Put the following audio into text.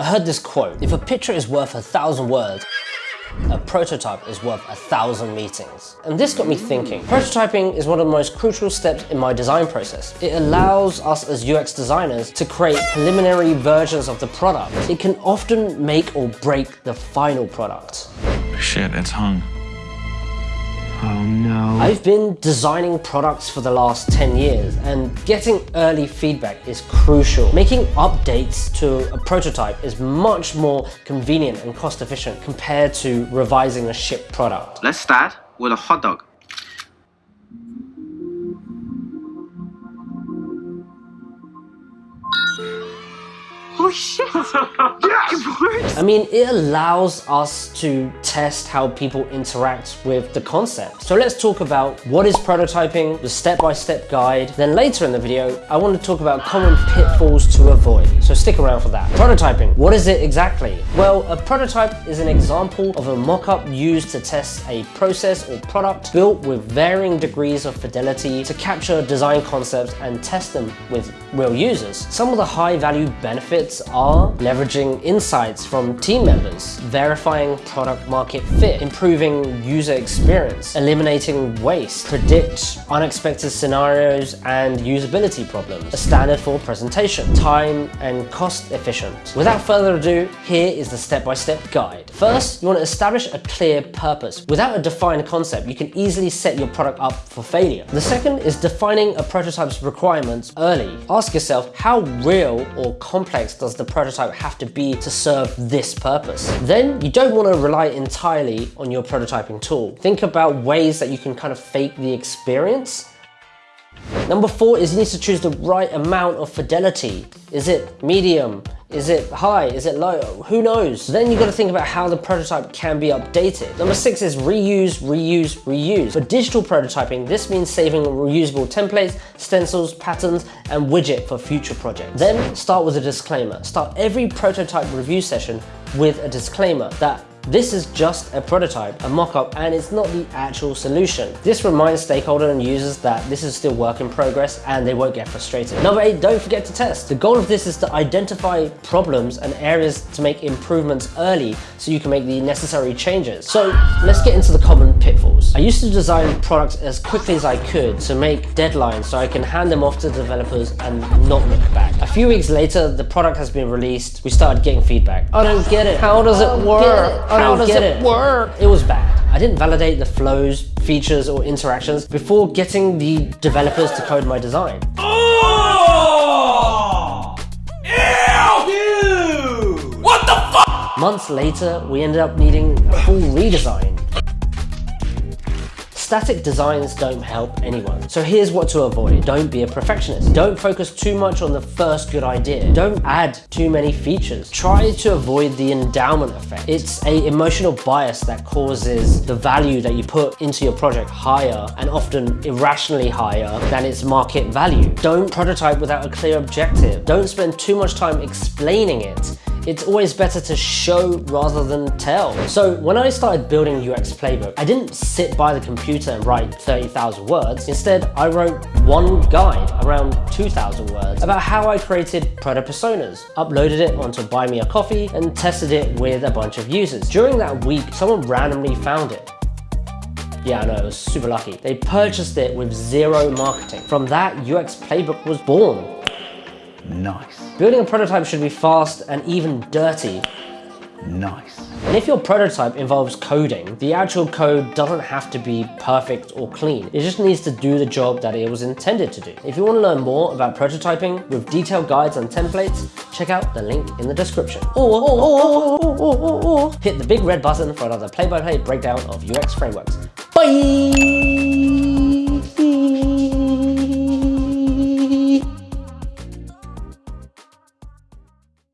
I heard this quote, if a picture is worth a thousand words, a prototype is worth a thousand meetings. And this got me thinking. Prototyping is one of the most crucial steps in my design process. It allows us as UX designers to create preliminary versions of the product. It can often make or break the final product. Shit, it's hung. Oh no. I've been designing products for the last 10 years and getting early feedback is crucial. Making updates to a prototype is much more convenient and cost efficient compared to revising a shipped product. Let's start with a hot dog. Oh shit! yes! I mean, it allows us to test how people interact with the concept. So let's talk about what is prototyping, the step-by-step -step guide. Then later in the video, I want to talk about common pitfalls to avoid. So stick around for that. Prototyping, what is it exactly? Well, a prototype is an example of a mock-up used to test a process or product built with varying degrees of fidelity to capture design concepts and test them with real users. Some of the high-value benefits are leveraging insights from team members, verifying product market fit, improving user experience, eliminating waste, predict unexpected scenarios and usability problems, a standard for presentation, time and cost efficient. Without further ado, here is the step-by-step -step guide. First, you want to establish a clear purpose. Without a defined concept, you can easily set your product up for failure. The second is defining a prototype's requirements early. Ask yourself how real or complex does the prototype have to be to serve this purpose? Then you don't want to rely entirely on your prototyping tool. Think about ways that you can kind of fake the experience Number four is you need to choose the right amount of fidelity. Is it medium? Is it high? Is it low? Who knows? Then you got to think about how the prototype can be updated. Number six is reuse, reuse, reuse. For digital prototyping, this means saving reusable templates, stencils, patterns, and widget for future projects. Then start with a disclaimer. Start every prototype review session with a disclaimer that this is just a prototype, a mock-up, and it's not the actual solution. This reminds stakeholders and users that this is still work in progress and they won't get frustrated. Number eight, don't forget to test. The goal of this is to identify problems and areas to make improvements early so you can make the necessary changes. So let's get into the common pitfalls. I used to design products as quickly as I could to make deadlines so I can hand them off to developers and not look back. A few weeks later, the product has been released. We started getting feedback. I don't get it. How does it work? How does it, it work? It was bad. I didn't validate the flows, features, or interactions before getting the developers to code my design. Oh! Ew! What the fuck? Months later, we ended up needing a full redesign. Static designs don't help anyone. So here's what to avoid. Don't be a perfectionist. Don't focus too much on the first good idea. Don't add too many features. Try to avoid the endowment effect. It's a emotional bias that causes the value that you put into your project higher and often irrationally higher than its market value. Don't prototype without a clear objective. Don't spend too much time explaining it it's always better to show rather than tell. So when I started building UX Playbook, I didn't sit by the computer and write 30,000 words. Instead, I wrote one guide, around 2,000 words, about how I created proto personas, uploaded it onto Buy Me a Coffee, and tested it with a bunch of users. During that week, someone randomly found it. Yeah, I know, it was super lucky. They purchased it with zero marketing. From that, UX Playbook was born. Nice. Building a prototype should be fast and even dirty. Nice. And if your prototype involves coding, the actual code doesn't have to be perfect or clean. It just needs to do the job that it was intended to do. If you want to learn more about prototyping with detailed guides and templates, check out the link in the description. Or, or, or, or hit the big red button for another play-by-play -play breakdown of UX frameworks. Bye!